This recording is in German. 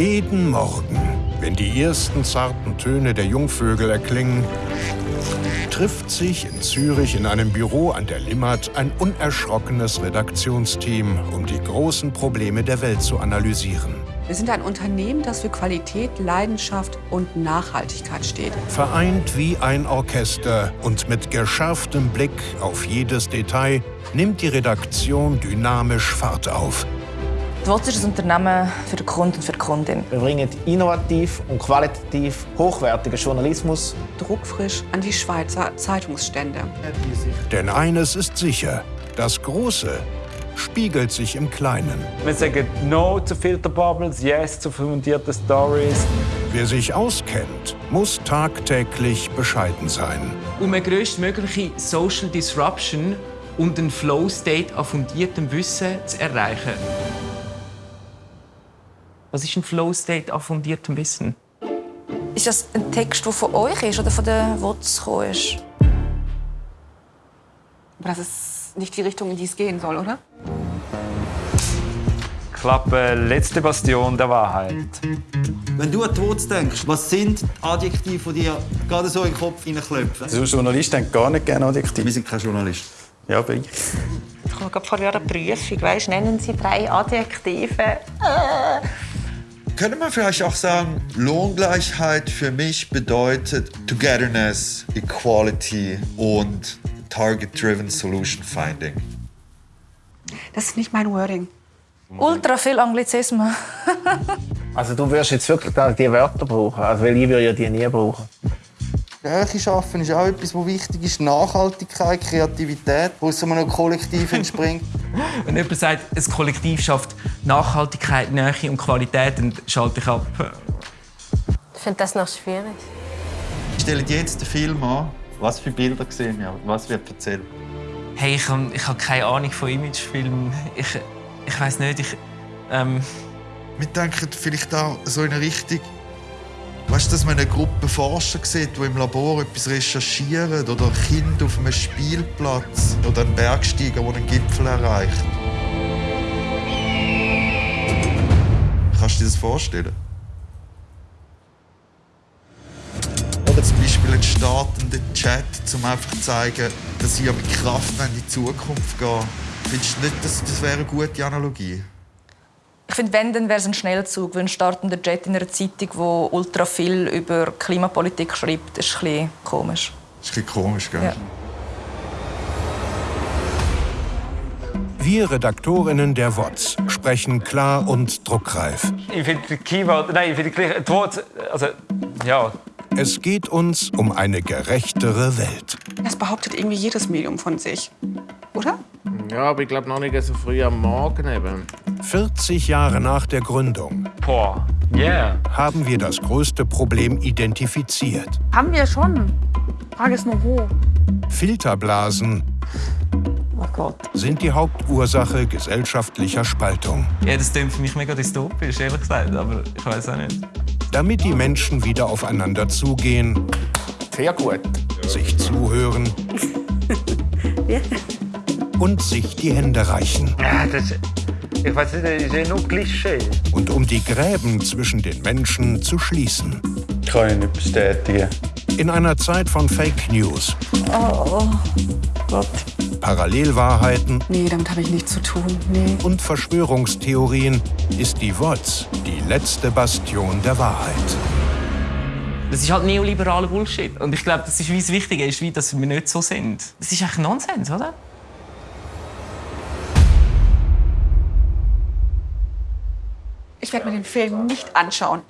Jeden Morgen, wenn die ersten zarten Töne der Jungvögel erklingen, trifft sich in Zürich in einem Büro an der Limmat ein unerschrockenes Redaktionsteam, um die großen Probleme der Welt zu analysieren. Wir sind ein Unternehmen, das für Qualität, Leidenschaft und Nachhaltigkeit steht. Vereint wie ein Orchester und mit geschärftem Blick auf jedes Detail nimmt die Redaktion dynamisch Fahrt auf. Die WOTS ist ein Unternehmen für den Kunden und für die Kundin. Wir bringen innovativ und qualitativ hochwertigen Journalismus druckfrisch an die Schweizer Zeitungsstände. Denn eines ist sicher, das Große spiegelt sich im Kleinen. Wir sagen No zu Filterbubbles, Yes zu fundierten Stories. Wer sich auskennt, muss tagtäglich bescheiden sein. Um eine größtmögliche Social Disruption und einen Flow-State an fundiertem Wissen zu erreichen. Was ist ein Flow-State an fundiertem Wissen? Ist das ein Text, der von euch ist oder von der WOTS gekommen ist? Aber das ist nicht die Richtung, in die es gehen soll, oder? Klappe, letzte Bastion der Wahrheit. Wenn du an die Wurz denkst, was sind die Adjektive, die dir gerade so in den Kopf hineinklopfen? Also Journalist denkt gar nicht gerne Adjektive. Wir sind kein Journalist. Ja, bin ich. Ich habe gerade vor einer Prüfung, weißt, nennen Sie drei Adjektive. Äh. Könnte man vielleicht auch sagen, Lohngleichheit für mich bedeutet Togetherness, Equality und Target-Driven Solution Finding. Das ist nicht mein Wording. Ultra viel Anglizismen. Also du wirst jetzt wirklich die Wörter brauchen, also, weil ich würde ja die nie brauchen. Stärke schaffen ist auch etwas, was wichtig ist. Nachhaltigkeit, Kreativität, wo es einem Kollektiv entspringt. Wenn jemand sagt, ein Kollektiv schafft Nachhaltigkeit, Nähe und Qualität, dann schalte ich ab. Ich finde das noch schwierig. Stellen jetzt den Film an. Was für Bilder sehen wir? Was wird erzählt? Hey, ich habe ich hab keine Ahnung von Imagefilmen. Ich, ich weiß nicht, ich... Ähm... Wir denken vielleicht auch so in eine Richtung, weißt du, dass man eine Gruppe Forscher sieht, die im Labor etwas recherchieren oder Kinder auf einem Spielplatz oder ein Bergsteiger, der einen Gipfel erreicht. Kannst du dir das vorstellen? Oder zum Beispiel einen startenden Chat, um einfach zu zeigen, dass sie ja mit Kraft in die Zukunft gehen. Findest du nicht, dass das wäre eine gute Analogie? Ich finde, wenn, dann wäre es ein Schnellzug. Weil ein startender Jet in einer Zeitung, die ultra viel über Klimapolitik schreibt, ist ein bisschen komisch. Das ist ein bisschen komisch, gell? Ja. Wir Redaktorinnen der WOTS sprechen klar und druckreif. Ich finde die Keyword, nein, ich finde die Wort, also ja. Es geht uns um eine gerechtere Welt. Das behauptet irgendwie jedes Medium von sich, oder? Ja, aber ich glaube noch nicht so früh am Morgen eben. 40 Jahre nach der Gründung Boah, yeah. haben wir das größte Problem identifiziert. Haben wir schon. Frage ist nur wo. Filterblasen Oh Gott. sind die Hauptursache gesellschaftlicher Spaltung. Ja, das klingt für mich mega dystopisch, ehrlich gesagt, aber ich weiß auch nicht. Damit die Menschen wieder aufeinander zugehen, Sehr gut. sich zuhören und sich die Hände reichen. Ja, das, ich weiß nicht, das ist ja nur Klischee. Und um die Gräben zwischen den Menschen zu schließen. Kann ich nicht bestätigen. In einer Zeit von Fake News, Oh Gott. Parallelwahrheiten Nee, damit habe ich nichts zu tun. Nee. und Verschwörungstheorien ist die WOTS die letzte Bastion der Wahrheit. Das ist halt neoliberaler Bullshit. Und ich glaube, das ist wie das Wichtige ist, wie, dass wir nicht so sind. Das ist eigentlich Nonsens, oder? Ich werde mir den Film nicht anschauen.